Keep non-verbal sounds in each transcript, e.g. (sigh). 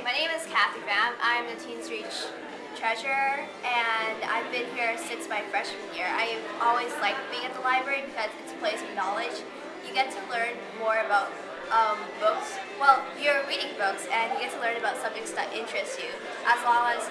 My name is Kathy Pham. I'm the Teens Reach treasurer and I've been here since my freshman year. I've always liked being at the library because it's a place of knowledge. You get to learn more about um, books. Well, you're reading books and you get to learn about subjects that interest you as well as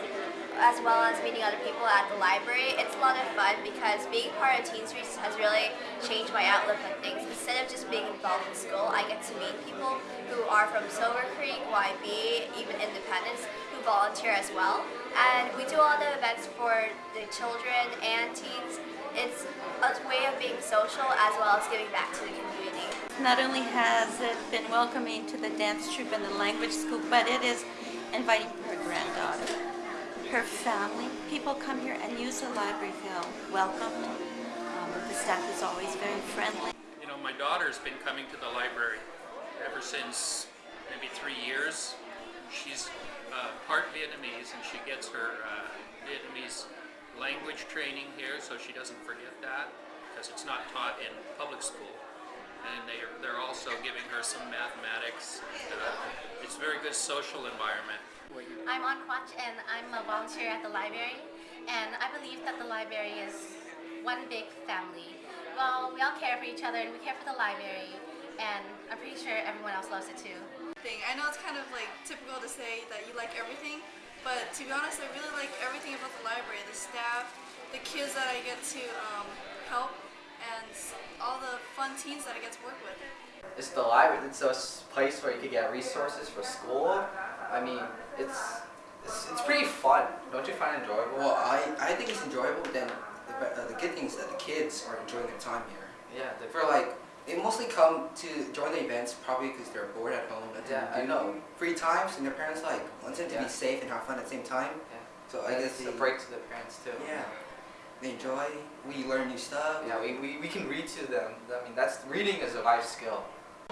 well as meeting other people at the library. It's a lot of fun because being part of Teens Reach has really changed my outlook on things. Instead of just being involved in school, I get to meet people who are from Silver Creek, YB, even Independence, who volunteer as well. And we do a lot of events for the children and teens. It's a way of being social as well as giving back to the community. Not only has it been welcoming to the dance troupe and the language school, but it is inviting her granddaughter her family. People come here and use the library feel welcome. Um, the staff is always very friendly. You know, my daughter's been coming to the library ever since maybe three years. She's uh, part Vietnamese and she gets her uh, Vietnamese language training here so she doesn't forget that because it's not taught in public school. And they are, they're also giving her some mathematics. Uh, it's a very good social environment. I'm On Quach and I'm a volunteer at the library and I believe that the library is one big family. Well, we all care for each other and we care for the library and I'm pretty sure everyone else loves it too. Thing. I know it's kind of like typical to say that you like everything, but to be honest, I really like everything about the library. The staff, the kids that I get to um, help, and all the fun teens that I get to work with. It's the library. It's a place where you can get resources for school. I mean, it's it's, it's pretty fun. Don't you find it enjoyable? Well, I, I think it's enjoyable. Then the, uh, the good thing is that the kids are enjoying their time here. Yeah, the, For like, they mostly come to join the events probably because they're bored at home. Yeah, I know. Free times, and their parents like want them to Yeah. be safe and have fun at the same time. yeah. So I guess a break to the parents too. Yeah, they enjoy. We learn new stuff. Yeah, we, we, we can read to them. I mean, that's reading is a life skill.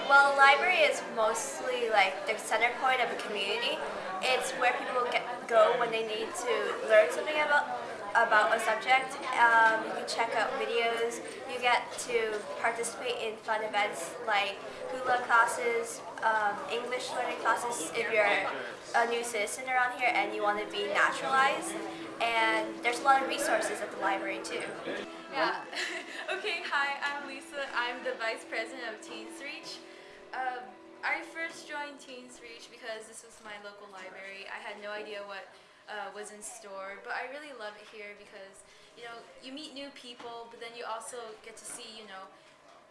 Well, the library is mostly like the center point of a community. It's where people get, go when they need to learn something about about a subject. Um, you can check out videos. You get to participate in fun events like hula classes, um, English learning classes if you're a new citizen around here and you want to be naturalized. And there's a lot of resources at the library too. Yeah. (laughs) okay, hi, I'm Lisa. I'm the Vice President of Teens Reach. Um, I first joined Teens Reach because this was my local library. I had no idea what uh, was in store, but I really love it here because, you know, you meet new people, but then you also get to see, you know,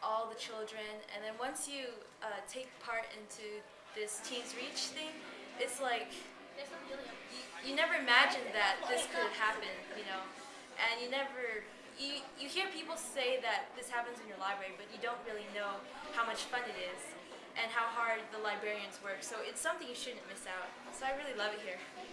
all the children, and then once you uh, take part into this Teens Reach thing, it's like, you, you never imagined that this could happen, you know, and you never, you, you hear people say that this happens in your library, but you don't really know how much fun it is and how hard the librarians work. So it's something you shouldn't miss out. So I really love it here.